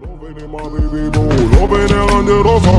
Loving my baby boo, loving in under the.